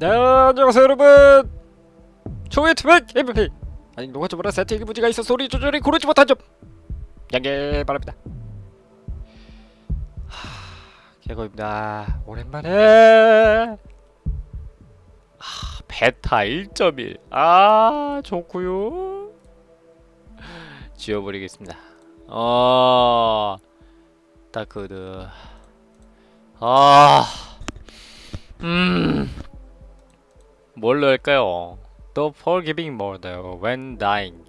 네 안녕하세요 여러분. 투백 MVP. 아니 누가 저번에 세팅이 문제가 있어 소리 조절이 고르지 못한 점. 양해 바랍니다. 하 개고입니다. 오랜만에. 아 베타 1.1 아 좋구요. 지워버리겠습니다. 어 다크드 아 음... 뭘로 할까요? The forgiving mode when dying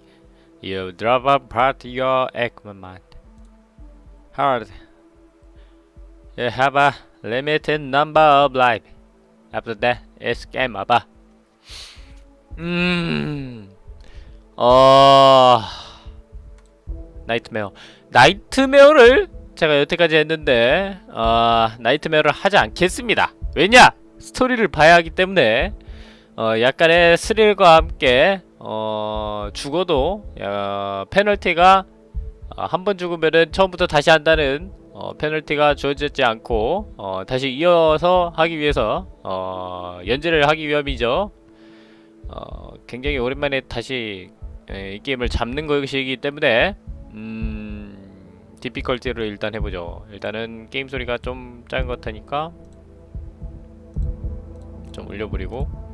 You drop apart your equipment Hard You have a limited number of life After that, it's game over 음... 어... nightmare nightmare를 제가 여태까지 했는데 어... nightmare를 하지 않겠습니다 왜냐? 스토리를 봐야 하기 때문에 어, 약간의 스릴과 함께 어, 죽어도 어, 페널티가 어, 한번 죽으면은 처음부터 다시 한다는 어, 페널티가 주어지지 않고 어, 다시 이어서 하기 위해서 어, 연재를 하기 위함이죠. 어, 굉장히 오랜만에 다시 에, 이 게임을 잡는 것이기 때문에 음, difficulty를 일단 해보죠. 일단은 게임 소리가 좀 작은 것 같으니까 좀 올려버리고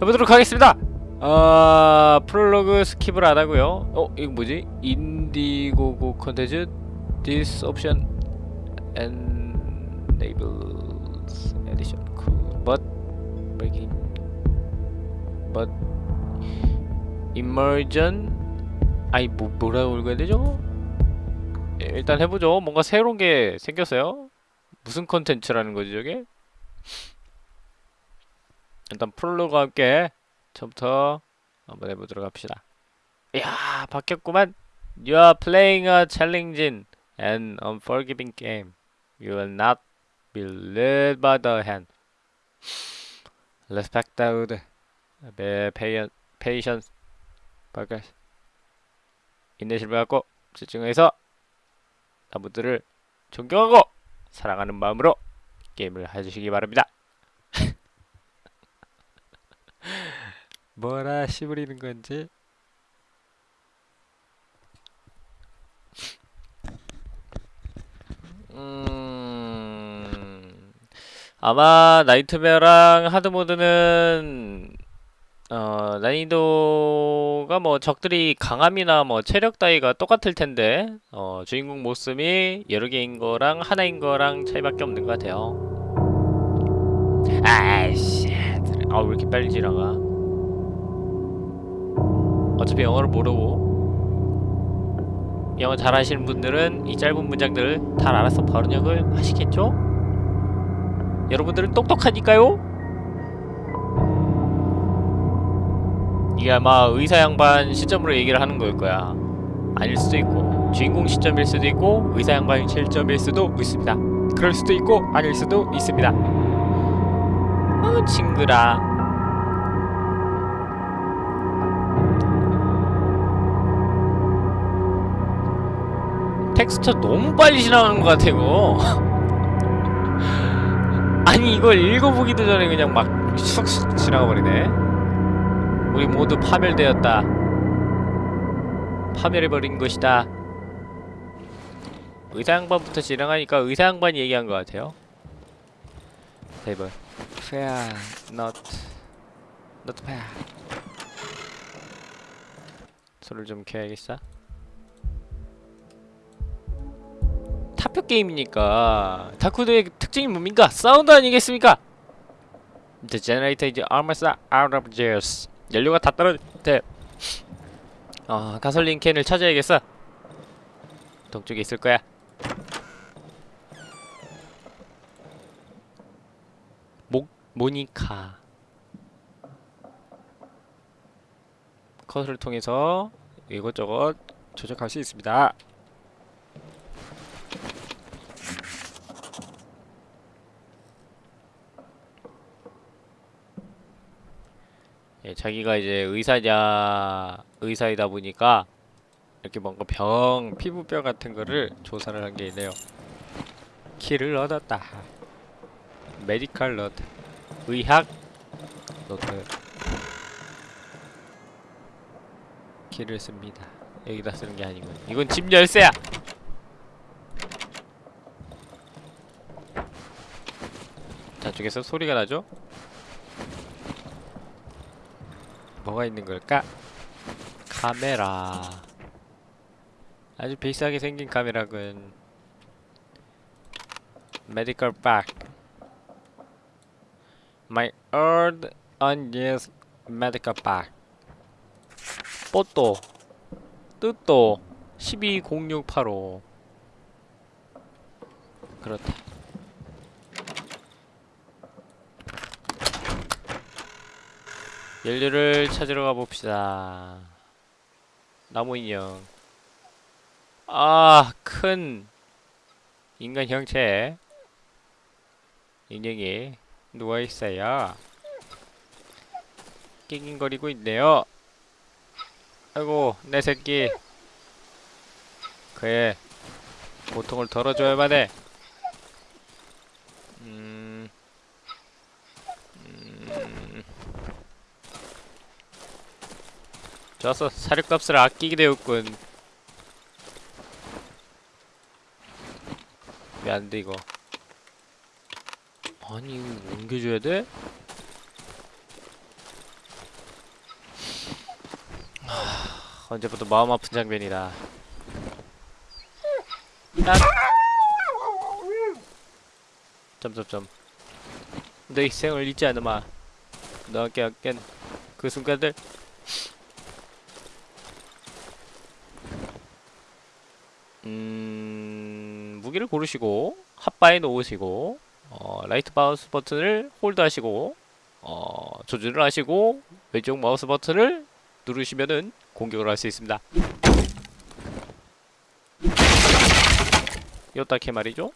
해보도록 하겠습니다. 아 프롤로그 skip을 안하고요. 어 이거 뭐지? Indiegogo 컨텐츠? This option enables edition. Cool. But breaking. But immersion? 아니 뭐 뭐라고 읽어야 되죠? 예, 일단 해보죠. 뭔가 새로운 게 생겼어요. 무슨 컨텐츠라는 거지 저게? 일단 프롤로그와 함께 처음부터 한번 해보도록 합시다. 이야 바뀌었구만. You are playing a challenging and unforgiving game. You will not be led by the hand. Respect the patience. focus. 인내심을 갖고 집중해서 나무들을 존경하고 사랑하는 마음으로 게임을 해주시기 바랍니다. 뭐라 씨부리는 건지 음... 아마 나이트메어랑 하드모드는 어, 난이도가 뭐 적들이 강함이나 뭐 체력 따위가 똑같을 텐데 어, 주인공 모습이 여러 개인 거랑 하나인 거랑 차이밖에 없는 것 같아요. 아이씨, 아왜 이렇게 빨리 지나가? 어차피 영어를 모르고 영어 잘하시는 분들은 이 짧은 문장들을 다 알아서 번역을 하시겠죠? 여러분들은 똑똑하니까요? 이게 아마 의사 양반 시점으로 얘기를 하는 거일 거야 아닐 수도 있고 주인공 시점일 수도 있고 의사 양반 실점일 수도 있습니다 그럴 수도 있고 아닐 수도 있습니다 어 징그라 텍스처 너무 빨리 지나가는 것 같아 이거 아니 이걸 읽어보기도 전에 그냥 막 쑥쑥 지나가버리네. 우리 모두 파멸되었다. 파멸해버린 것이다. 의사 양반부터 지나가니까 의사 양반이 얘기한 것 같아요. 테이블 fair not. Not fair 소리를 좀 켜야겠어 타표 게임이니까 다쿠드의 특징이 뭡니까? 사운드 아니겠습니까? The generator is almost out of gas. 연료가 다 떨어졌대. 어, 가솔린 캔을 찾아야겠어. 동쪽에 있을 거야. 모 모니카. 컷을 통해서 이것저것 조작할 수 있습니다. 예, 자기가 이제 의사냐 의사이다 보니까 이렇게 뭔가 병 피부병 같은 거를 조사를 한 게 있네요. 키를 얻었다. 메디컬 너트 의학 노트 키를 씁니다. 여기다 쓰는 게 아니군. 이건 집 열쇠야. 저쪽에서 소리가 나죠? 뭐가 있는 걸까? 카메라. 아주 비싸게 생긴 카메라군. Medical bag. My old unused medical bag. 뽀또 뜻도 120685 그렇다 연료를 찾으러 가봅시다. 나무 인형. 아 큰 인간 형체. 인형이 누워있어요. 낑낑거리고 있네요. 아이고 내 새끼. 그의 고통을 덜어줘야만 해 음... 음... 좋았어 사료값을 아끼게 되었군 왜 안 돼 이거 아니 이거 옮겨줘야 돼? 언제부터 마음 아픈 장면이다. 딱. 점점점. 너의 희생을 잊지 않으마. 너와 함께 그 순간들. 음, 무기를 고르시고 핫바에 놓으시고 어, right mouse button을 hold 하시고 어, 조준을 하시고 왼쪽 마우스 버튼을 누르시면은 공격을 할 수 있습니다. 요따케 말이죠.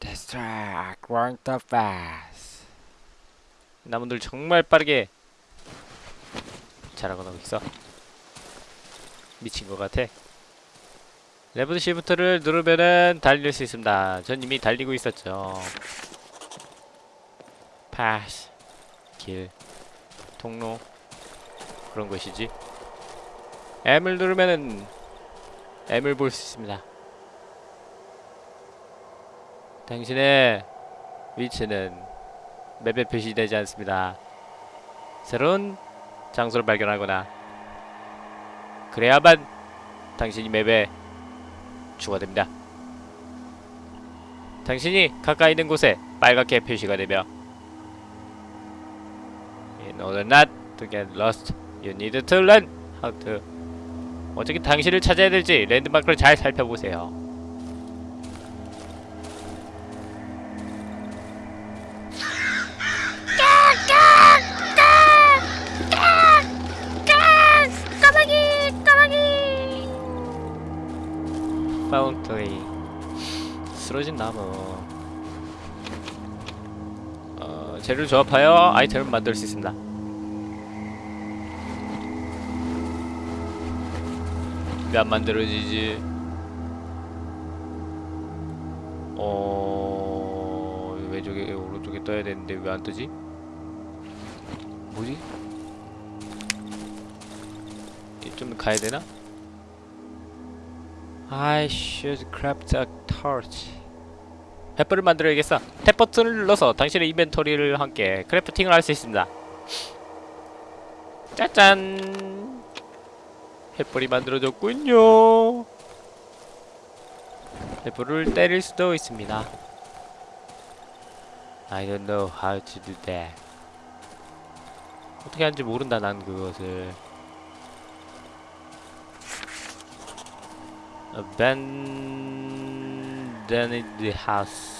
Distract, run the fast. 나무들 정말 빠르게 잘하고 나고 있어. 미친 것 같아. 레프트 시프트를 누르면은 달릴 수 있습니다. 전 이미 달리고 있었죠. pass, 길, 통로, 그런 것이지. M을 누르면은 M을 볼 수 있습니다. 당신의 위치는 맵에 표시되지 않습니다. 새로운 장소를 발견하거나 그래야만 당신이 맵에 추가됩니다. 당신이 가까이 있는 곳에 빨갛게 표시가 되며 In order not to get lost You need to learn how to 어떻게 당신을 찾아야 될지 랜드마크를 잘 살펴보세요. 쓰러진 나무 어, 재료를 조합하여 아이템을 만들 수 있습니다. 왜 안 만들어지지? 어... 왼쪽에 오른쪽에 떠야 되는데 왜 안 뜨지? 뭐지? 좀 가야 되나? I should a torch. 횃불을 만들어야겠어. 탭 버튼을 눌러서 당신의 인벤토리를 함께 크래프팅을 할 수 있습니다. 짜잔! 횃불이 만들어졌군요. 횃불을 때릴 수도 있습니다. I don't know how to do that. 어떻게 하는지 모른다 난 그것을. Abandoned house.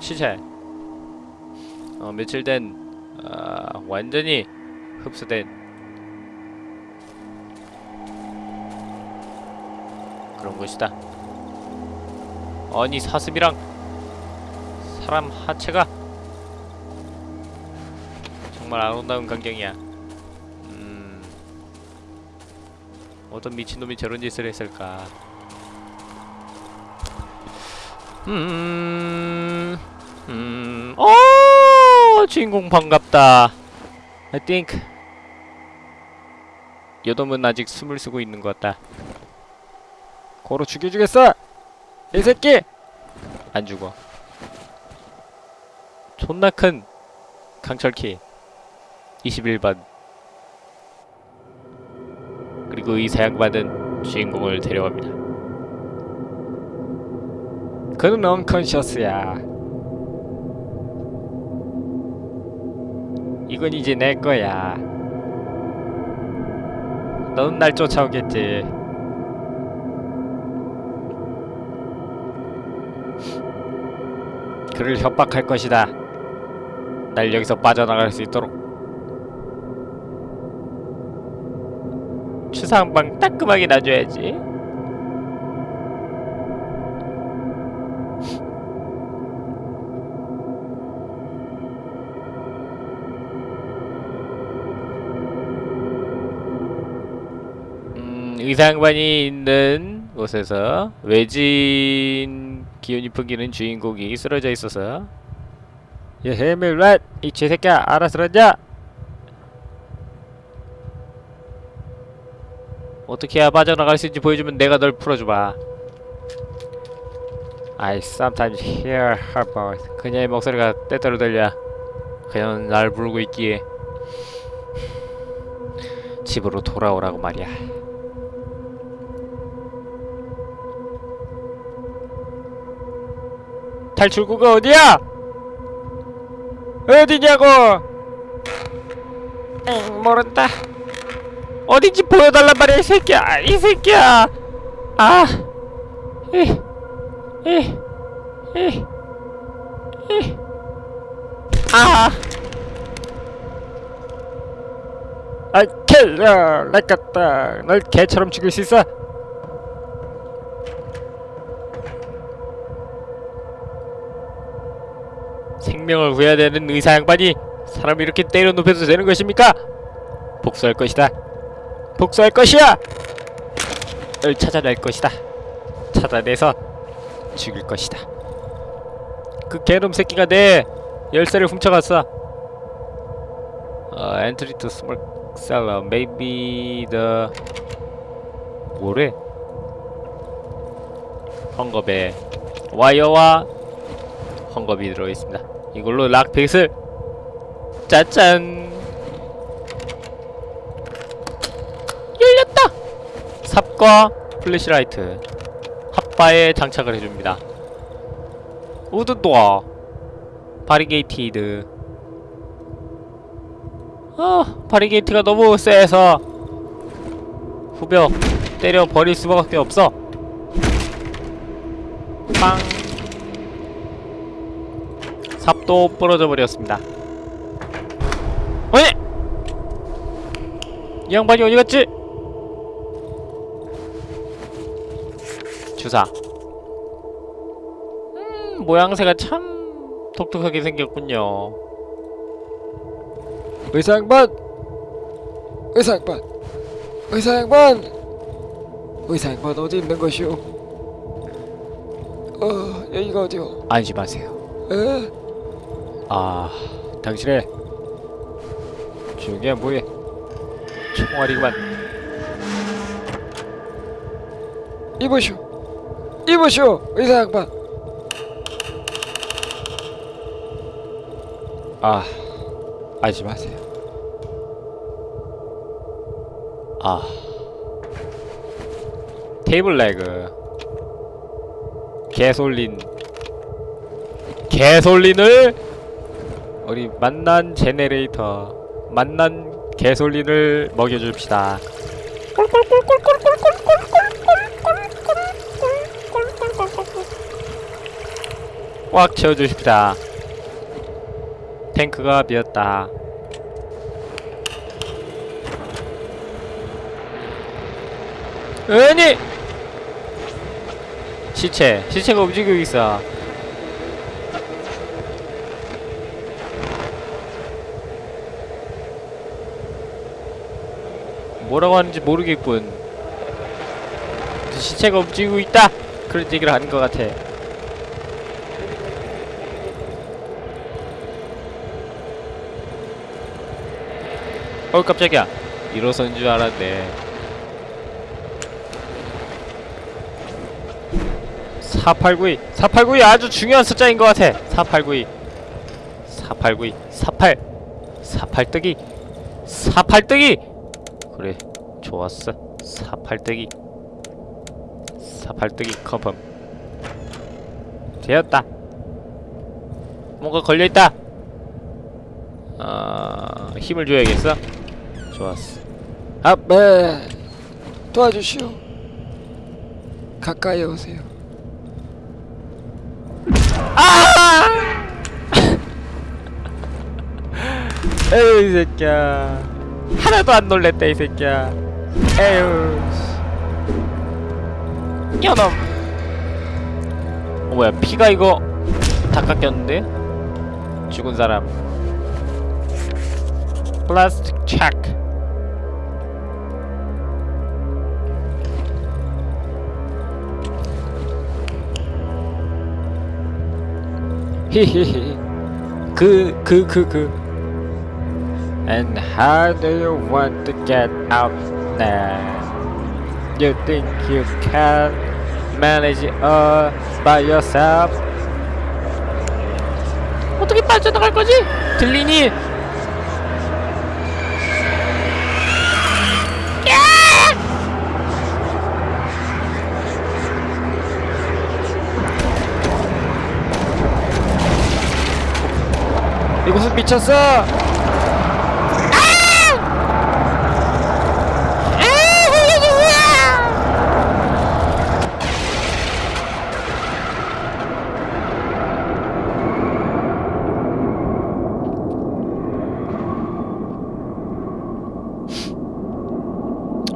시체. 어 며칠 된 아, 완전히 흡수된 그런 것이다. 아니 사슴이랑 사람 하체가 정말 아름다운 광경이야. 어떤 미친놈이 저런 짓을 했을까? 음, 음, 어, 주인공 반갑다. I think 요놈은 아직 숨을 쉬고 있는 것 같다. 고로 죽여주겠어. 이 새끼. 안 죽어. 존나 큰 강철키 21번. 그리고 이 사양받은 주인공을 데려갑니다. 그는 언컨셔스야. 이건 이제 내 거야. 너는 날 쫓아오겠지. 그를 협박할 것이다. 날 여기서 빠져나갈 수 있도록. 추상방 따끔하게 놔줘야지. 음, 의상반이 있는 곳에서 외진 기운이 풍기는 주인공이 쓰러져 있어서 야 해밀랏 이 쥐새끼야 알아들었냐? 어떻게 해야 빠져나갈 수 있는지 보여주면 내가 널 풀어주마 I sometimes hear her voice 그녀의 목소리가 때때로 들려 그녀는 날 부르고 있기에 집으로 돌아오라고 말이야 탈출구가 어디야? 어디냐고? 엥 모른다. 어딘지 보여달란 말이야 이 새끼야 이 새끼야. 아, 이, 이, 이, 이, 아. 아, 킬러, 렉같다. 널 개처럼 죽일 수 있어. 생명을 구해야 되는 의사 양반이 사람을 이렇게 때려 눕혀도 되는 것입니까? 복수할 것이다. 복수할 것이야. 을 찾아낼 것이다. 찾아내서 죽일 것이다. 그 개놈 새끼가 내 열쇠를 훔쳐갔어. 어, entry to small cellar. Maybe the 뭐래? 헝겊에 와이어와 헝겊이 들어있습니다. 이걸로 lockpick을 짜잔 열렸다. 삽과 flashlight hotbar에 장착을 해줍니다. wood door barricaded 아 바리게이트가 너무 세서 후벼 때려 버릴 수밖에 없어. 빵. 삽도 부러져 버렸습니다. 어이! 이 양반이 어디 갔지? 주사. 음, 모양새가 참 독특하게 생겼군요. 의사 양반! 의사 양반! 의사 양반! 의사 양반 어디 있는 것이오? 어, 여기가 어디오? 안심하세요. 에? 아, 당신의 중요한 뭐에 총알이구만. 이보시오! 이보시오! 의사 양반! 아, 안심하세요. 아, 테이블 레그, 개솔린, 개솔린을 우리 만난 제네레이터, 만난 개솔린을 먹여줍시다. 꽉 채워주십시다. 탱크가 비었다. 아니! 시체, 시체가 움직이고 있어. 뭐라고 하는지 모르겠군. 시체가 움직이고 있다! 그런 얘기를 하는 것 같아. 어 깜짝이야. 일어선 줄 알았네. 4892 4892 아주 중요한 숫자인 것 같아. 4892 4892 48 48뜨기 48뜨기. 그래 좋았어. 48뜨기 48뜨기 컨펌 되었다. 뭔가 걸려있다. 아 힘을 줘야겠어 좋았어. 아네 도와주시오. 가까이 오세요. 에휴 이 새끼야. 하나도 안 놀랬다 이 새끼야. 에휴 야놈 어 뭐야 피가 이거 다 깎였는데? 죽은 사람. 플라스틱 체 크 히히히 그 그 그그 And how do you want to get out there? You think you can manage all by yourself? 어떻게 빠져나갈 거지? 들리니? 이곳은 미쳤어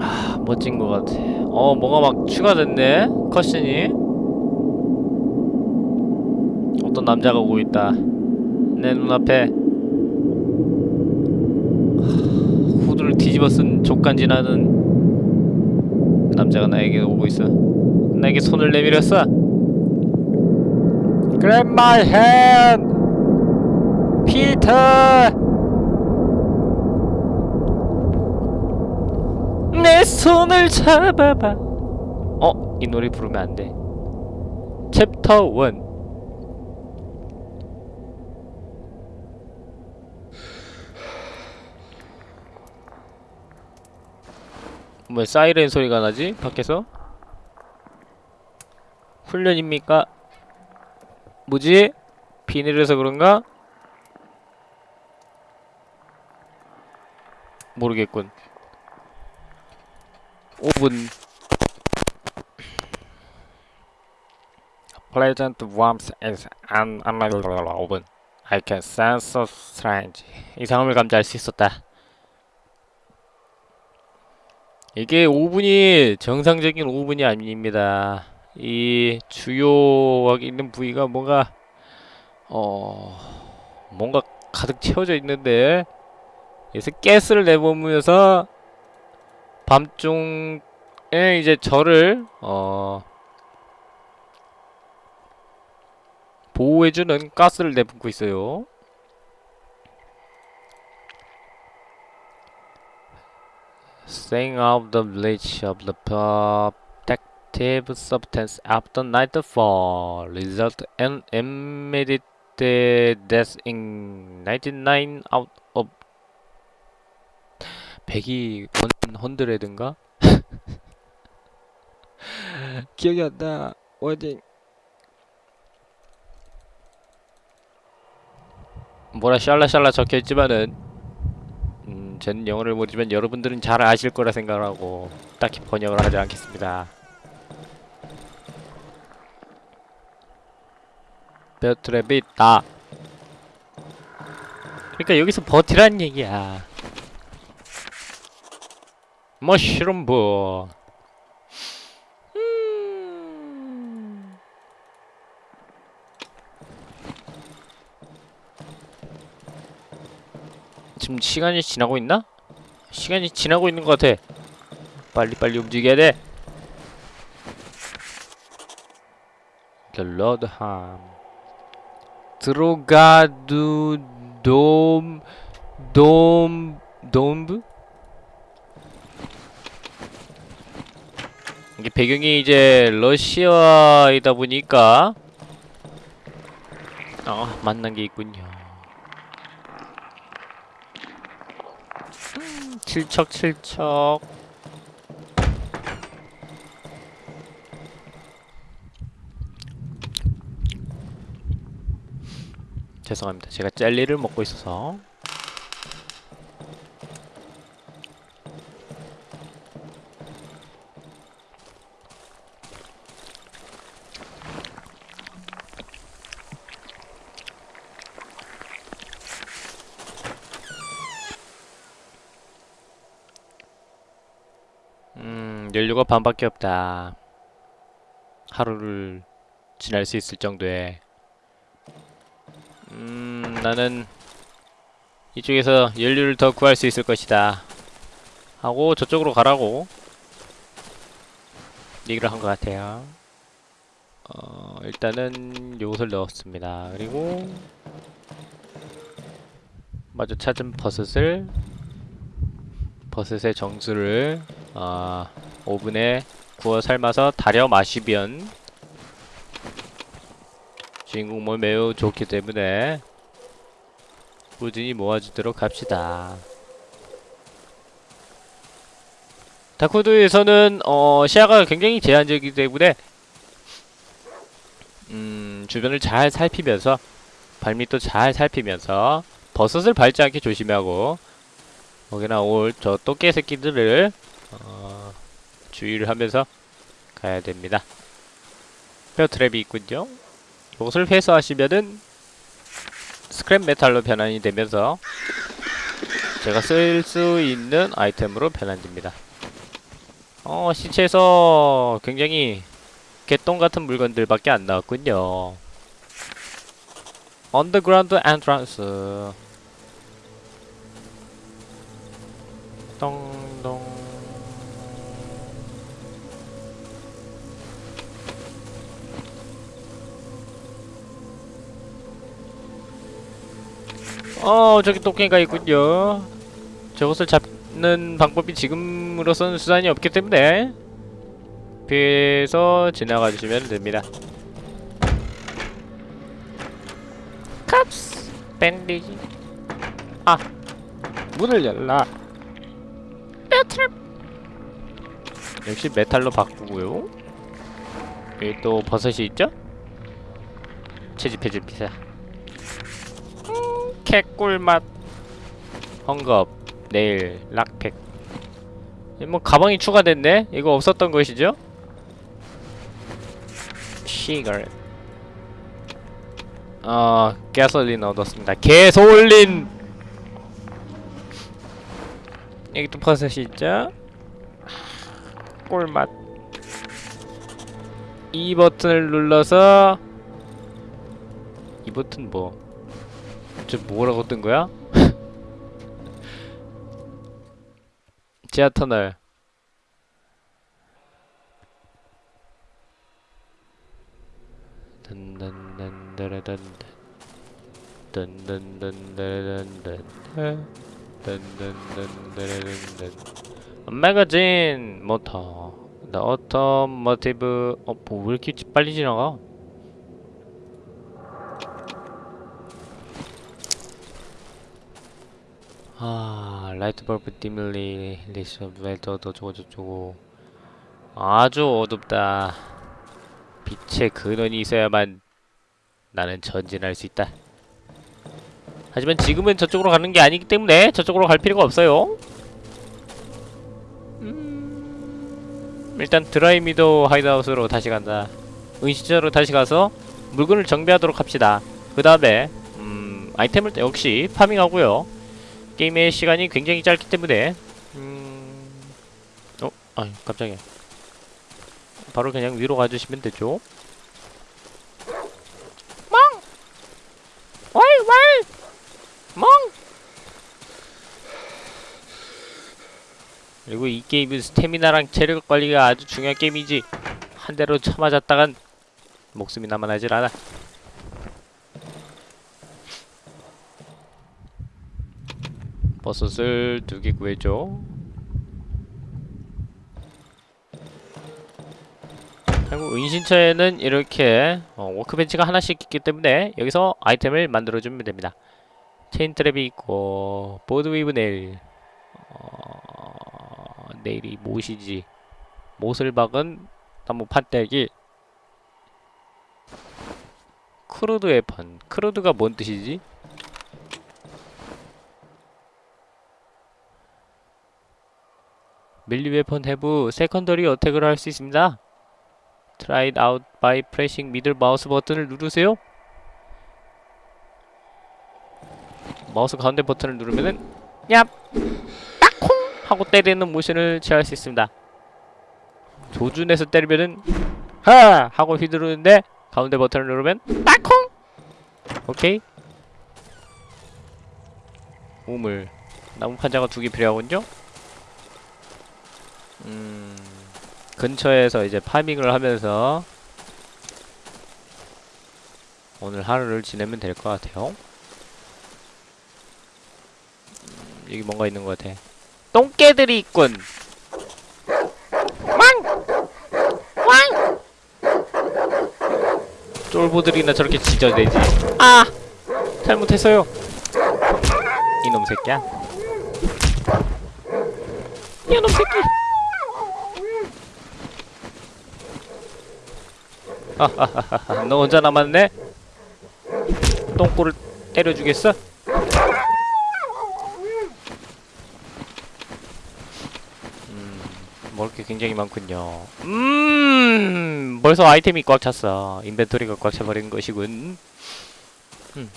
아, 멋진 것 같아. 어, 뭐가 막 추가됐네? 컷신이. 어떤 남자가 오고 있다. 내 눈앞에. 하, 후드를 뒤집어 쓴 족간 지나는 남자가 나에게 오고 있어. 나에게 손을 내밀었어. Grab my hand! 피터! 내 손을 잡아봐. 어, 이 노래 부르면 안 돼. 챕터 1. 왜 사이렌 소리가 나지? 밖에서? 훈련입니까? 뭐지? 비닐에서 그런가? 모르겠군. 5분 Pleasant warmth is an unavailable 5분 I can sense so strange 이상함을 감지할 수 있었다 이게 5분이 정상적인 5분이 아닙니다 이 주요하게 있는 부위가 뭔가 어 뭔가 가득 채워져 있는데 그래서 가스를 내뿜으면서 밤중에 이제 저를 어 보호해주는 가스를 내뿜고 있어요. Staying out the reach of the protective substance after nightfall result in immediate death in 99 out of 100이 원 헌드레드인가? 기억이 안 나 워딩 뭐라 샬라샬라 적혀있지만은 음, 전 영어를 모르지만 여러분들은 잘 아실 거라 생각하고 딱히 번역을 하지 않겠습니다. 베어트랩이 있다. 그러니까 여기서 버티란 얘기야. 머쉬룸 부. 지금 시간이 지나고 있나? 시간이 지나고 있는 것 같아. 빨리빨리 움직여야 돼. Ham. 드로가두 돔, 돔, 돔브? 이게 배경이 이제 러시아이다 보니까 아 만난 게 있군요. 음, 칠척칠척. 죄송합니다. 제가 젤리를 먹고 있어서. 음, 연료가 반밖에 없다. 하루를 지날 수 있을 정도의. 음, 나는 이쪽에서 연료를 더 구할 수 있을 것이다. 하고 저쪽으로 가라고 얘기를 한 것 같아요. 어, 일단은 요것을 넣었습니다. 그리고 마저 찾은 버섯을 버섯의 정수를 아, 오븐에 구워 삶아서 달여 마시면 주인공물 매우 좋기 때문에 꾸준히 모아주도록 합시다. 다크우드에서는 어, 시야가 굉장히 제한적이기 때문에 음, 주변을 잘 살피면서 발밑도 잘 살피면서 버섯을 밟지 않게 조심하고 거기나 올 저 또깨 새끼들을 어, 주의를 하면서 가야 됩니다. 뼈 트랩이 있군요. 이것을 회수하시면은 스크랩 메탈로 변환이 되면서 제가 쓸 수 있는 아이템으로 변환됩니다. 어, 시체에서 굉장히 개똥 같은 물건들밖에 안 나왔군요. underground entrance 똥 어 저기 토끼가 있군요. 저것을 잡는 방법이 지금으로서는 수단이 없기 때문에 피해서 지나가 주시면 됩니다. 캅스. 밴디지. 아 문을 열라. 뼈트랩 역시 메탈로 바꾸고요. 여기 또 버섯이 있죠? 채집해줄 음, 개꿀맛 헝겊 네일 락팩 이뭐 가방이 추가됐네? 이거 없었던 것이죠? 시가렛 어 가솔린 얻었습니다 개솔린 여기 또 버섯이 있죠? 꿀맛 이 버튼을 눌러서 이 버튼 뭐? 저 뭐라고 뜬 거야? 지하 터널 magazine motor The Automotive 어, 뭐, 왜 이렇게 지- 빨리 지나가? 아, light bulb dimly lit 웰더 어쩌고 저쩌고 아주 어둡다. 빛의 근원이 있어야만 나는 전진할 수 있다. 하지만 지금은 저쪽으로 가는 게 아니기 때문에 저쪽으로 갈 필요가 없어요. 일단 Dry Meadow hideout으로 다시 간다. 은신처로 다시 가서 물건을 정비하도록 합시다. 그 다음에 음, 아이템을 또 역시 farming하고요. 게임의 시간이 굉장히 짧기 때문에 음... 어? 아 깜짝이야. 바로 그냥 위로 가주시면 되죠. 왈왈 멍! 그리고 이 게임은 스태미나랑 체력 관리가 아주 중요한 게임이지 한 대로 쳐맞았다간 목숨이 남아나질 않아 버섯을 두 개 구해줘. 그리고 은신처에는 이렇게 어, 워크벤치가 하나씩 있기 때문에 여기서 아이템을 만들어주면 됩니다. chain trap이 있고 board with nail 어, nail이 못이지 못을 박은 나무 판때기 crude weapon crude가 뭔 뜻이지? melee weapon have secondary attack을 할 수 있습니다. It out by pressing middle mouse button을 누르세요. 마우스 가운데 버튼을 누르면은 얍! 딱콩! 하고 때리는 모션을 취할 수 있습니다. 조준해서 때리면은 하! 하고 휘두르는데 가운데 버튼을 누르면 딱콩! 오케이. 우물. 나무 판자가 두 개 필요하군요. 음. 근처에서 이제 파밍을 하면서 오늘 하루를 지내면 될 것 같아요. 음, 여기 뭔가 있는 것 같아. 똥개들이 있군. 왕! 쫄보들이나 저렇게 짖어대지. 아! 잘못했어요. 이놈 새끼야. 이놈 새끼! 하하하하. 너 혼자 남았네? 똥꼬를 때려주겠어? 음, 먹을 게 굉장히 많군요. 음, 벌써 아이템이 꽉 찼어. inventory가 꽉 차버린 것이군. 음.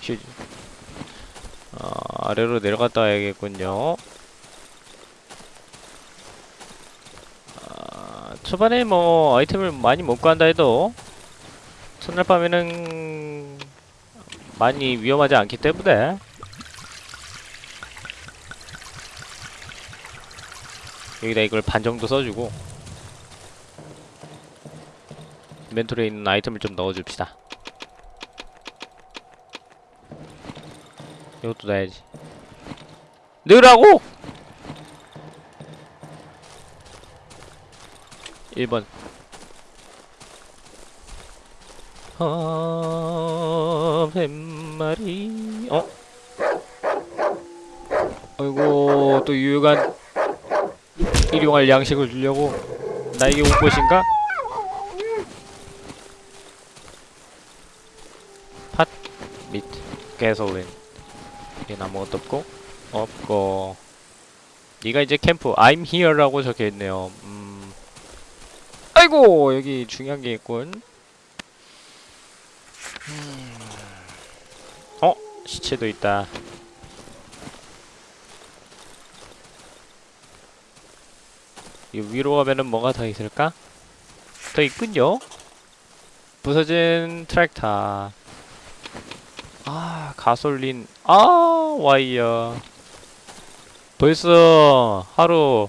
shoes. 어, 아래로 내려갔다 와야겠군요. 초반에 뭐 아이템을 많이 못 구한다 해도 첫날 밤에는 많이 위험하지 않기 때문에 여기다 이걸 반 정도 써주고 인벤토리에 있는 아이템을 좀 넣어줍시다 이것도 넣어야지 넣으라고! 1번 아, 뱀마리 어? 아이고 또 유효한 일용할 양식을 주려고 나에게 온 것인가? 팥, 밑, 가솔린 얘는 아무것도 없고 없고 네가 이제 캠프 I'm here라고 적혀있네요 음. 아이고 여기 중요한 게 있군 음. 어? 시체도 있다 이 위로 가면은 뭐가 더 있을까? 더 있군요 부서진 트랙터 아 가솔린 아 와이어 벌써 하루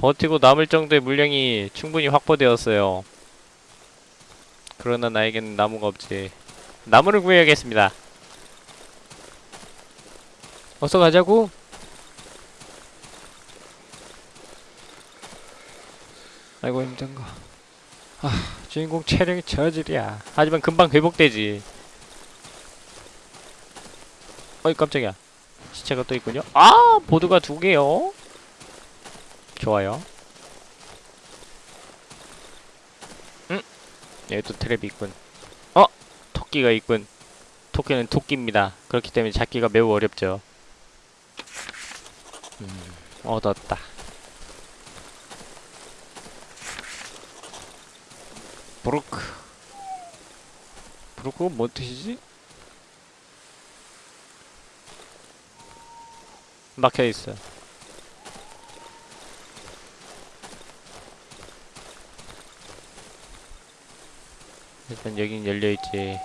버티고 남을 정도의 물량이 충분히 확보되었어요. 그러나 나에게는 나무가 없지. 나무를 구해야겠습니다. 어서 가자고. 아이고 힘든거. 아 주인공 체력이 저질이야. 하지만 금방 회복되지. 어이 깜짝이야. 시체가 또 있군요. 아 보드가 두 개요 좋아요. 응? 또 트랩이 있군. 어? 토끼가 있군. 토끼는 토끼입니다. 그렇기 때문에 잡기가 매우 어렵죠. 음, 얻었다. 브루크. 브루크가 뭔 뜻이지? 막혀있어 일단 여긴 열려있지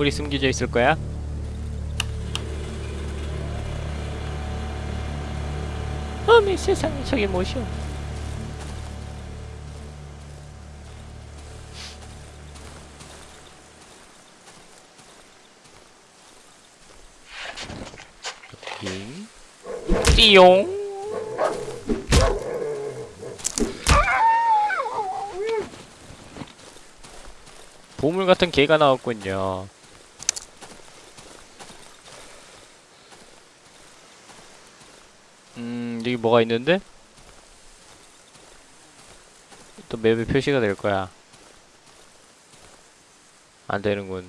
보물이 숨겨져 있을 거야. 어미 세상에 저게? 잉. 띠용. 보물 같은 개가 나왔군요. 음, 여기 뭐가 있는데? 또 맵에 표시가 될 거야. 안 되는군.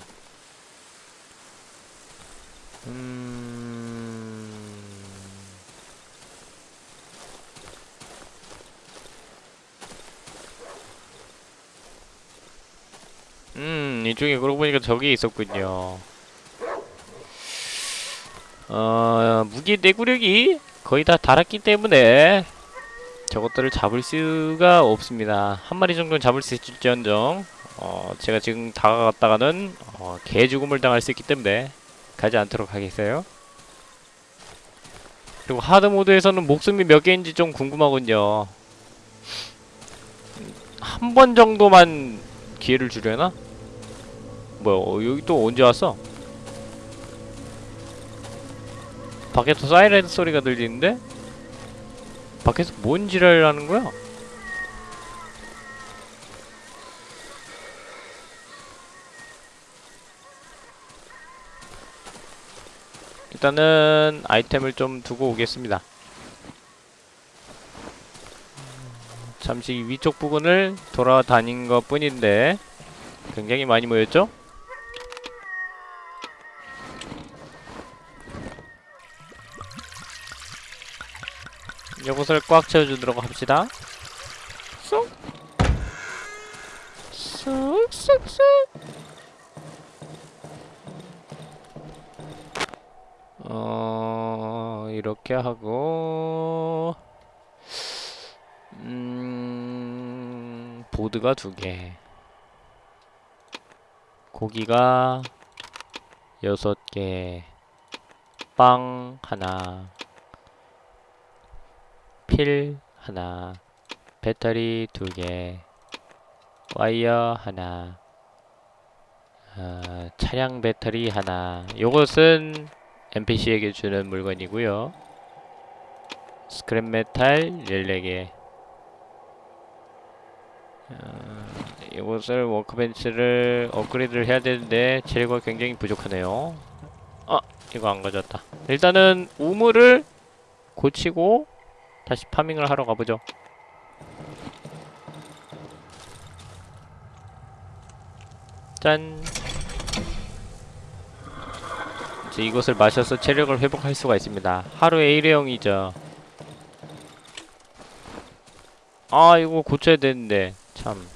음... 음, 이쪽에 그러고 보니까 저기 있었군요. 어, 무기 내구력이 거의 다 달았기 때문에 저것들을 잡을 수가 없습니다. 한 마리 정도는 잡을 수 있을지언정 어, 제가 지금 다가갔다가는 어, 개 죽음을 당할 수 있기 때문에 가지 않도록 하겠어요. 그리고 하드 모드에서는 목숨이 몇 개인지 좀 궁금하군요. 한 번 정도만 기회를 주려나? 뭐야, 어, 여기 또 언제 왔어? 밖에서 사이렌 소리가 들리는데? 밖에서 뭔 지랄을 하는 거야? 일단은 아이템을 좀 두고 오겠습니다. 잠시 위쪽 부근을 돌아다닌 것 뿐인데 굉장히 많이 모였죠? 이곳을 꽉 채워주도록 합시다. 쏙 쏙 쏙 쏙 어 이렇게 하고. 음 보드가 두 개, 고기가 여섯 개, 빵 하나, 필 하나, 배터리 두 개, 와이어 하나, 어, 차량 배터리 하나. 요것은 NPC에게 주는 물건이고요. scrap metal 14개. 어, 이것을 workbench를 업그레이드를 해야 되는데 재료가 굉장히 부족하네요. 아, 이거 안 가졌다. 일단은 우물을 고치고 다시 farming을 하러 가보죠. 짠. 이제 이것을 마셔서 체력을 회복할 수가 있습니다. 하루에 1회용이죠. 아 이거 고쳐야 되는데 참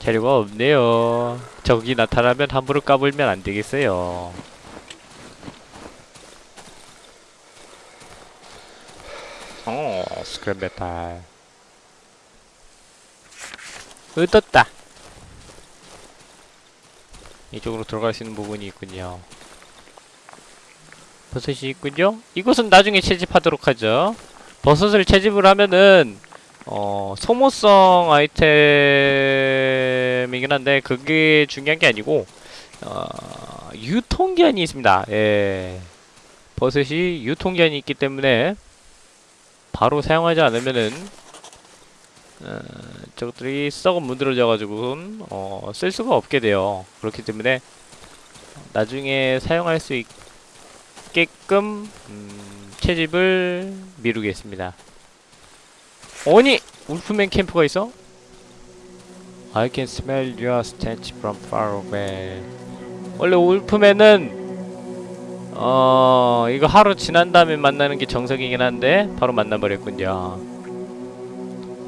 재료가 없네요. 적이 나타나면 함부로 까불면 안 되겠어요. 어 scrap metal 얻었다. 이쪽으로 들어갈 수 있는 부분이 있군요. 버섯이 있군요. 이것은 나중에 채집하도록 하죠. 버섯을 채집을 하면은 어 소모성 아이템이긴 한데 그게 중요한 게 아니고 어 유통기한이 있습니다. 예. 버섯이 유통기한이 있기 때문에 바로 사용하지 않으면은 어, 저것들이 썩어 문드러져 가지고 어, 쓸 수가 없게 돼요. 그렇기 때문에 나중에 사용할 수 있게끔 음, 채집을 미루겠습니다. 아니! 울프맨 캠프가 있어? I can smell your stench from far away. 원래 울프맨은 어 이거 하루 지난 다음에 만나는 게 정석이긴 한데 바로 만나버렸군요.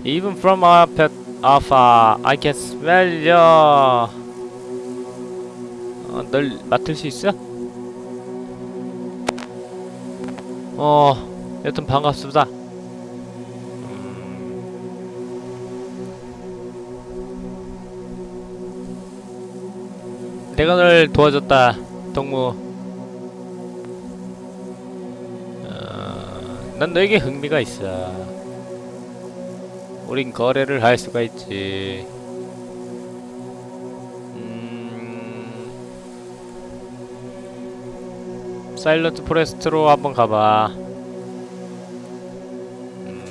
Even from up at afar, I can smell your. 어, 널 맡을 수 있어? 어, 여튼 반갑습니다. 내가 널 도와줬다 동무 난 너에게 흥미가 있어 우린 거래를 할 수가 있지 음... 사일런트 포레스트로 한번 가봐 음...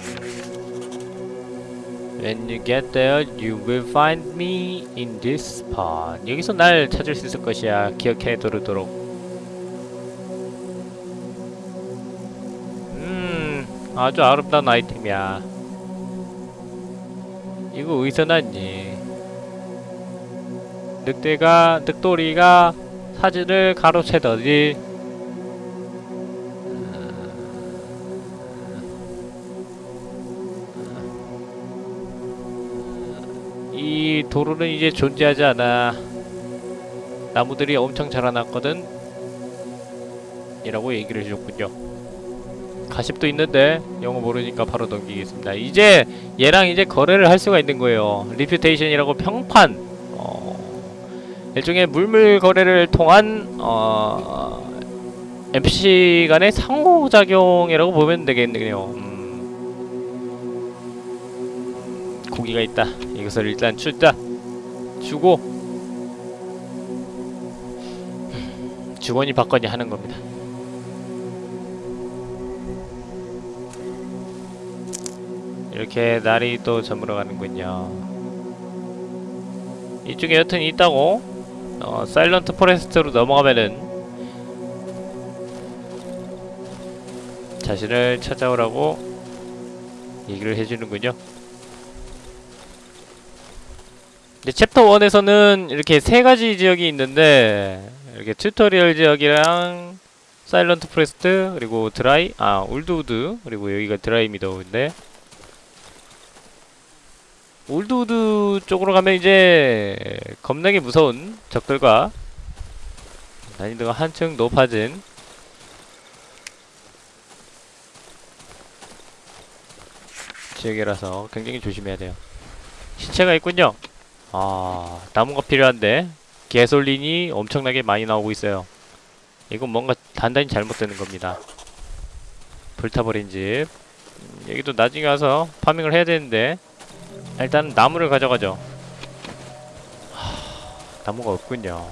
When you get there, you will find me in this spot. 여기서 날 찾을 수 있을 것이야. 기억해 두도록. 아주 아름다운 아이템이야. 이거 어디서 났니? 늑대가, 늑돌이가 사진을 가로채더니 이 도로는 이제 존재하지 않아. 나무들이 엄청 자라났거든. 이라고 얘기를 해줬군요. 가십도 있는데 영어 모르니까 바로 넘기겠습니다. 이제 얘랑 이제 거래를 할 수가 있는 거예요. reputation이라고 평판. 어, 일종의 물물 거래를 통한 어, NPC 간의 상호작용이라고 보면 되겠네요. 음, 고기가 있다. 이것을 일단 갖다 주고 주거니 받거니 하는 겁니다. 이렇게 날이 또 저물어 가는군요. 이쪽에 여튼 있다고 어, 사일런트 포레스트로 넘어가면은 자신을 찾아오라고 얘기를 해주는군요. 근데 챕터 1에서는 이렇게 세 가지 지역이 있는데 이렇게 tutorial 지역이랑 Silent Forest 그리고 드라이 아 Old Wood 그리고 여기가 Dry Meadow인데 Old Wood 쪽으로 가면 이제 겁나게 무서운 적들과 난이도가 한층 높아진 지역이라서 굉장히 조심해야 돼요. 시체가 있군요. 아 나무가 필요한데 개솔린이 엄청나게 많이 나오고 있어요. 이건 뭔가 단단히 잘못되는 겁니다. 불타버린 집. 음, 여기도 나중에 와서 파밍을 해야 되는데 일단 나무를 가져가죠. 하, 나무가 없군요.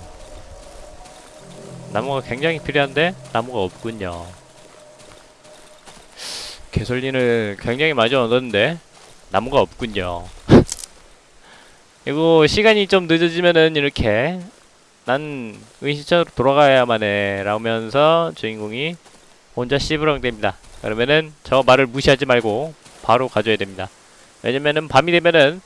나무가 굉장히 필요한데 나무가 없군요. 개솔린을 굉장히 많이 얻었는데 나무가 없군요. 이거 시간이 좀 늦어지면은 이렇게 난 은신처로 돌아가야만 해 라면서 주인공이 혼자 씨부렁 됩니다. 그러면은 저 말을 무시하지 말고 바로 가져야 됩니다 왜냐면은 밤이 되면은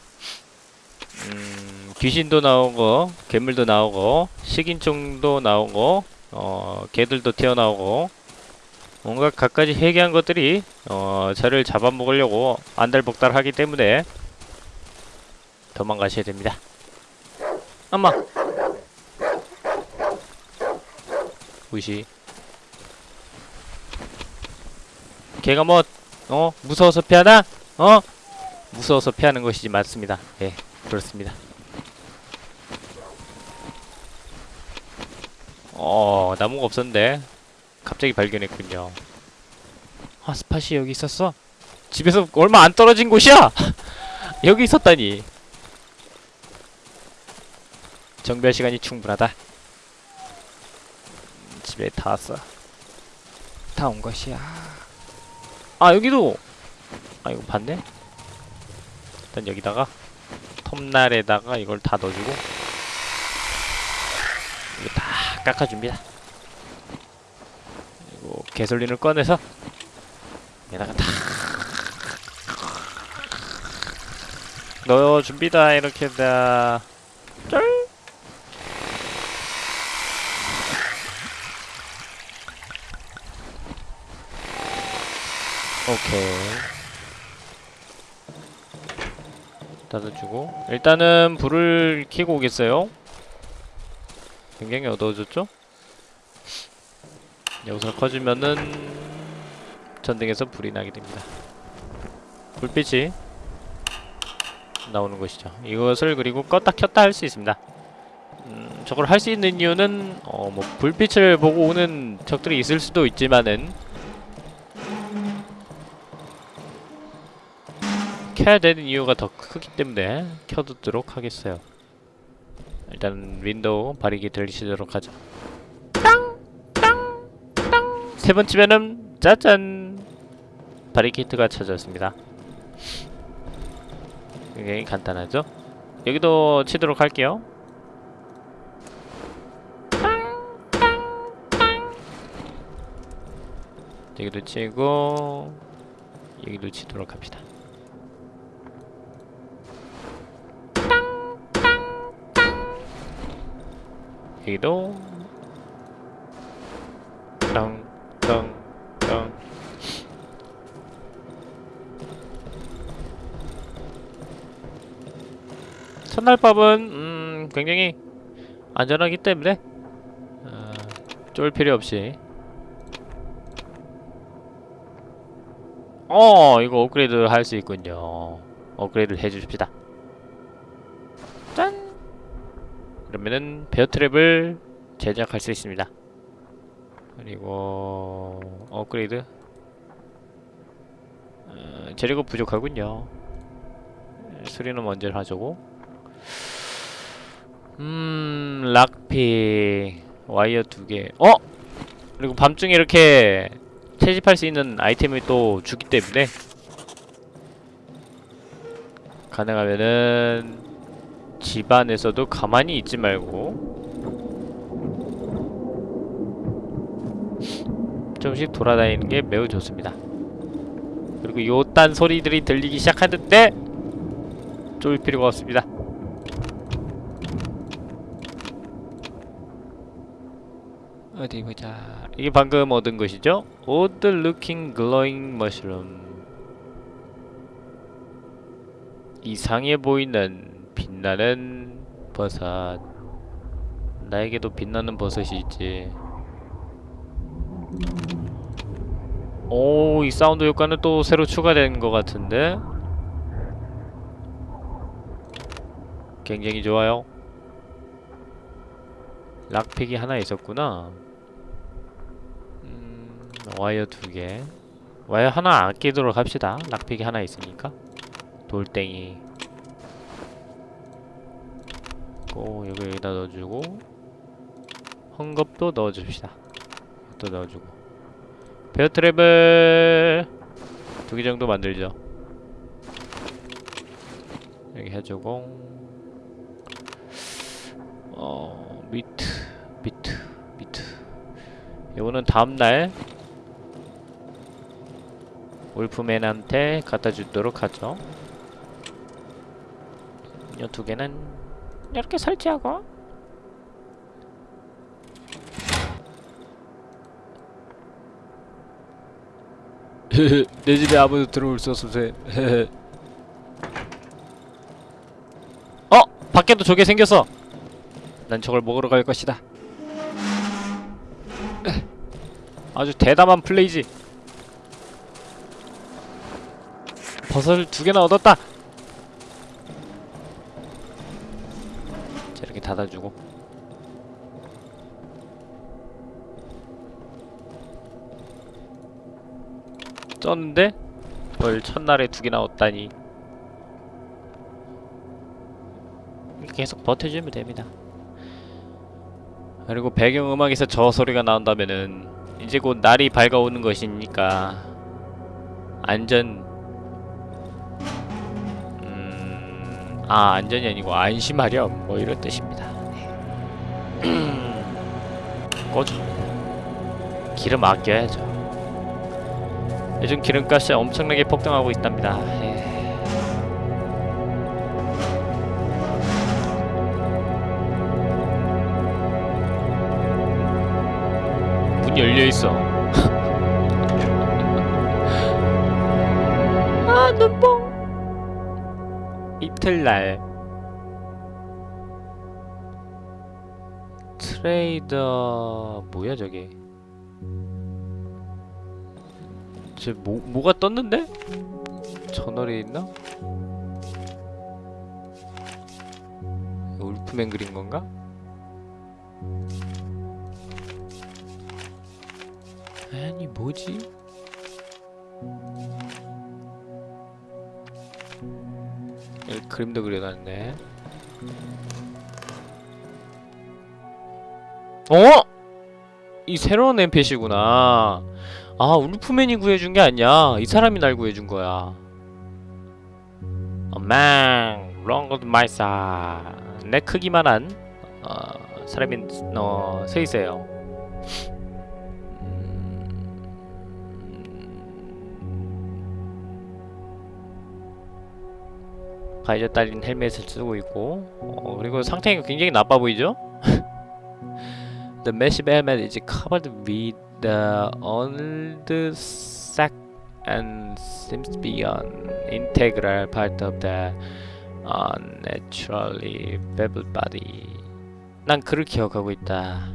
음, 귀신도 나오고 괴물도 나오고 식인종도 나오고 어 개들도 튀어나오고 뭔가 갖가지 해괴한 것들이 어 저를 잡아먹으려고 안달복달 하기 때문에 도망가셔야 됩니다 엄마 무시 걔가 뭐 어? 무서워서 피하나? 어? 무서워서 피하는 것이지 맞습니다. 예 그렇습니다. 어 나무가 없었는데 갑자기 발견했군요. 아 스팟이 여기 있었어? 집에서 얼마 안 떨어진 곳이야! 여기 있었다니. 정비할 시간이 충분하다. 음, 집에 다 왔어. 다 온 것이야. 아 여기도! 아 이거 봤네 일단 여기다가 톱날에다가 이걸 다 넣어주고 이거 다 깎아줍니다. 그리고 개솔린을 꺼내서 여기다가 다 넣어줍니다. 이렇게 다. 쩔! 오케이 닫아주고. 일단은 불을 켜고 오겠어요. 굉장히 어두워졌죠? 여기서 꺼주면은 전등에서 불이 나게 됩니다. 불빛이 나오는 것이죠. 이것을 그리고 껐다 켰다 할 수 있습니다. 음, 저걸 할 수 있는 이유는 어, 뭐 불빛을 보고 오는 적들이 있을 수도 있지만은 켜야 되는 이유가 더 크기 때문에 켜두도록 하겠어요. 일단 window 바리케이드를 치도록 하죠. 세 번 치면은 짜잔 바리케이드가 쳐졌습니다. 굉장히 간단하죠? 여기도 치도록 할게요. 여기도 치고 여기도 치도록 합시다. 여기도. 땅땅땅 첫날밥은 음, 굉장히 안전하기 때문에 어, 쫄 필요 없이. 어 이거 업그레이드 할 수 있군요. 업그레이드 해주십시다 그러면은 베어 트랩을 제작할 수 있습니다. 그리고 업그레이드. 어, 재료가 부족하군요. 수리는 먼저 하자고. 음 락피 와이어 두개. 어? 그리고 밤중에 이렇게 채집할 수 있는 아이템을 또 주기 때문에 가능하면은 집안에서도 가만히 있지 말고 조금씩 돌아다니는 게 매우 좋습니다. 그리고 요딴 소리들이 들리기 시작하는데 쫄 필요가 없습니다. 어디 보자. 이게 방금 얻은 것이죠? Odd looking glowing mushroom. 이상해 보이는 빛나는 버섯. 나에게도 빛나는 버섯이 있지. 오, 이 사운드 효과는 또 새로 추가된 것 같은데? 굉장히 좋아요. 락픽이 하나 있었구나. 음, 와이어 두 개. 와이어 하나 아끼도록 합시다. 락픽이 하나 있으니까. 돌덩이. 고 이거 여기다 넣어주고 헝겊도 넣어줍시다. 또 넣어주고 베어 트랩을 두 개 정도 만들죠. 여기 해주고 어 meat meat meat 요거는 다음날 Wolfman한테 갖다 주도록 하죠 요 두 개는 이렇게 설치하고 내 집에 아무도 들어올 수 없어서 어! 밖에도 저게 생겼어! 난 저걸 먹으러 갈 것이다 아주 대담한 플레이지 버섯을 두 개나 얻었다! 닫아주고. 쪘는데? 벌 첫날에 두 개나 얻다니. 계속 버텨주면 됩니다. 그리고 배경음악에서 저 소리가 나온다면은 이제 곧 날이 밝아오는 것이니까 안전 아 안전이 아니고 안심하렴 뭐 이런 뜻입니다. 꺼져. 기름 아껴야죠. 요즘 기름값이 엄청나게 폭등하고 있답니다. 더 뭐야 저게 쟤 뭐, 뭐가 떴는데? 저널에 있나? 울프맨 그린 건가? 아니 뭐지? 그림도 그려놨네 어? 이 새로운 NPC구나. 아, Wolfman이 구해준 게 아니야. 이 사람이 날 구해준 거야. 어, man, around my size. 내 크기만한 어, 사람이 어, 서 있어요. visor 딸린 헬멧을 쓰고 있고 어, 그리고 상태가 굉장히 나빠 보이죠? The massive helmet is covered with the old sack and seems to be an integral part of the unnaturally beveled body. 난 그를 기억하고 있다.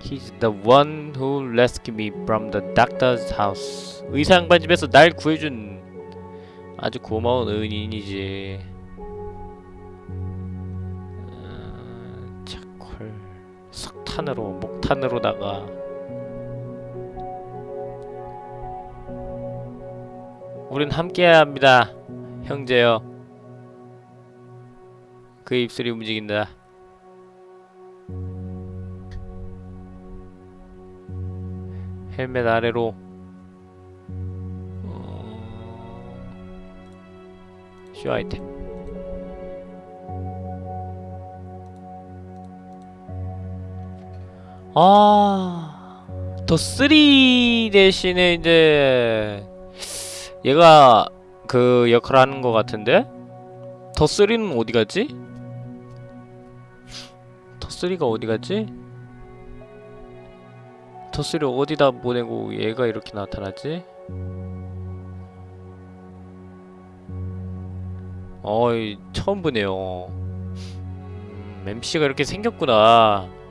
He's the one who rescued me from the doctor's house. 의사 양반 집에서 날 구해준 아주 고마운 은인이지. 탄으로 목탄으로다가 우린 함께해야 합니다, 형제여. 그 입술이 움직인다. 헬멧 아래로 어... 쇼 아이템 아... 더3 대신에 이제 얘가 그 역할을 하는 것 같은데? 더3는 어디 갔지? 더3가 어디 갔지? 더3를 어디다 보내고 얘가 이렇게 나타났지? 어이 처음 보네요 음, MC가 이렇게 생겼구나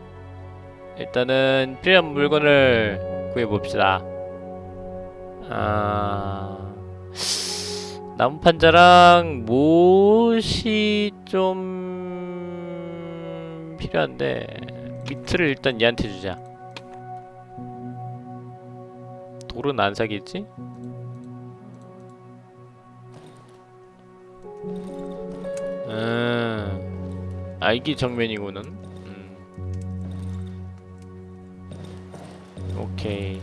일단은 필요한 물건을 구해봅시다. 아... 나무 판자랑 못이 좀 필요한데 미트를 일단 얘한테 주자. 돌은 안 사겠지? 음, 아 이게 정면이고는 오케이.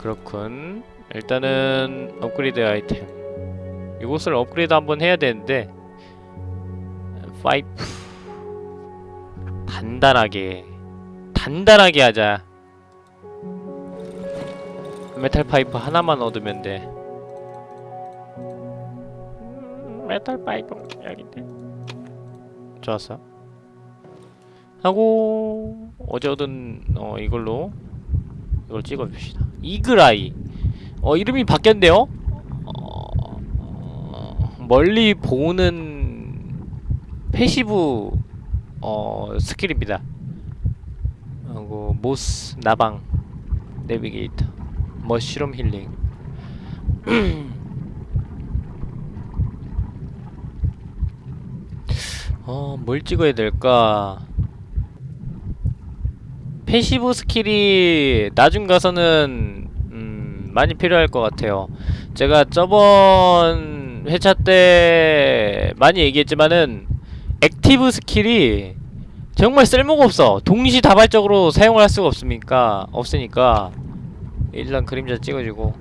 그렇군. 일단은 업그레이드 아이템. 이곳을 업그레이드 한번 해야 되는데 파이프. 단단하게. 단단하게 하자. metal pipe 하나만 얻으면 돼. 음, metal pipe 여기인데. 좋았어 하고 어제 얻은 어 이걸로 이걸 찍어줍시다. Eagle Eye. 어 이름이 바뀌었네요? 어, 어, 멀리 보는 passive 어 skill입니다. 하고 moth 나방 navigator mushroom healing. 어, 뭘 찍어야 될까? passive skill이 나중 가서는 음, 많이 필요할 것 같아요. 제가 저번 회차 때 많이 얘기했지만은 active skill이 정말 쓸모가 없어. 동시다발적으로 사용을 할 수가 없으니까 없으니까 일단 그림자 찍어주고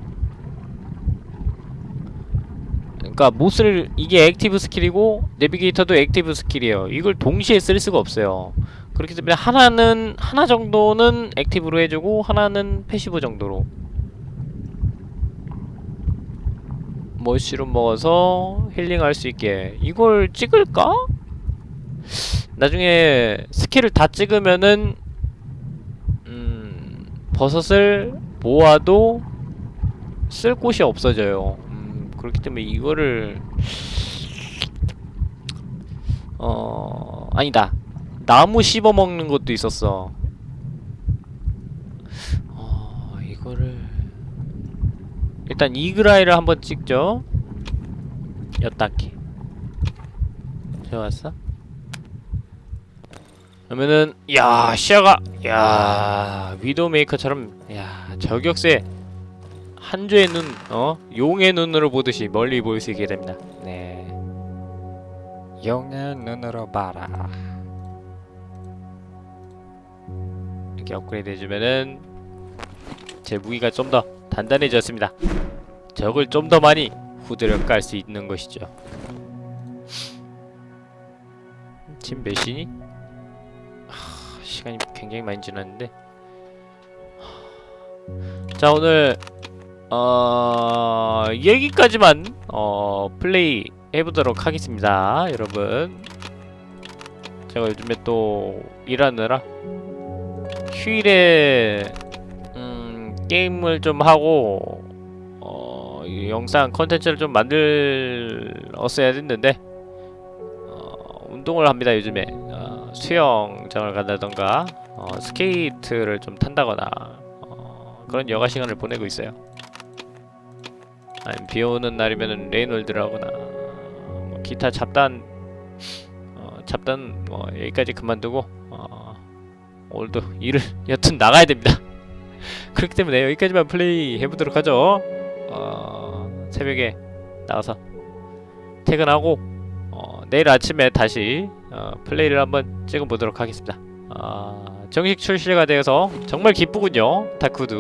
그러니까 moth를 이게 active skill이고 navigator도 active skill이에요. 이걸 동시에 쓸 수가 없어요. 그렇기 때문에 하나는 하나 정도는 active로 해주고 하나는 passive 정도로. mushroom 먹어서 힐링할 수 있게 이걸 찍을까? 나중에 skill을 다 찍으면은 음 버섯을 모아도 쓸 곳이 없어져요. 음, 그렇기 때문에 이거를 어 아니다 나무 씹어 먹는 것도 있었어. 어 이거를 일단 이그라이를 한번 찍죠. 여따키 좋았어. 그러면은 야 시야가 야 위도우 메이커처럼 야 저격수의 한 조의 눈, 어 용의 눈으로 보듯이 멀리 보일 수 있게 됩니다. 네. 용의 눈으로 봐라. 이렇게 업그레이드 해주면은 제 무기가 좀 더 단단해졌습니다. 적을 좀 더 많이 후드려 깔 수 있는 것이죠. 지금 몇 시니? 하, 시간이 굉장히 많이 지났는데 하, 자 오늘 어 여기까지만 어 플레이 해보도록 하겠습니다 여러분 제가 요즘에 또 일하느라 휴일에 음 게임을 좀 하고 어, 이 영상 컨텐츠를 좀 만들었어야 했는데 어, 운동을 합니다 요즘에. 어, 수영장을 간다던가 어, 스케이트를 좀 탄다거나 어, 그런 여가 시간을 보내고 있어요. 아니 비오는 날이면은 Rain World라거나 뭐 기타 잡다한 어, 잡다한 뭐 여기까지 그만두고 어, 오늘도 일을 여튼 나가야 됩니다 그렇기 때문에 여기까지만 플레이 해보도록 하죠 어, 새벽에 나가서 퇴근하고 어, 내일 아침에 다시 어, 플레이를 한번 찍어보도록 하겠습니다. 어, 정식 출시가 되어서 정말 기쁘군요. Darkwood.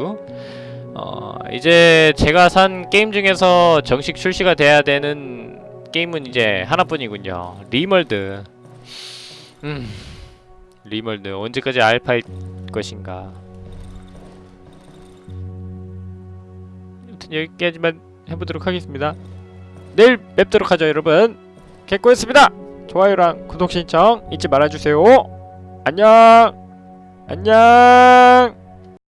어, 이제 제가 산 게임 중에서 정식 출시가 돼야 되는 게임은 이제 하나뿐이군요. RimWorld. 음, RimWorld 언제까지 알파일 것인가. 아무튼 여기까지만 해보도록 하겠습니다. 내일 뵙도록 하죠, 여러분. 개꼬였습니다. 좋아요랑 구독 신청 잊지 말아주세요. 안녕. 안녕.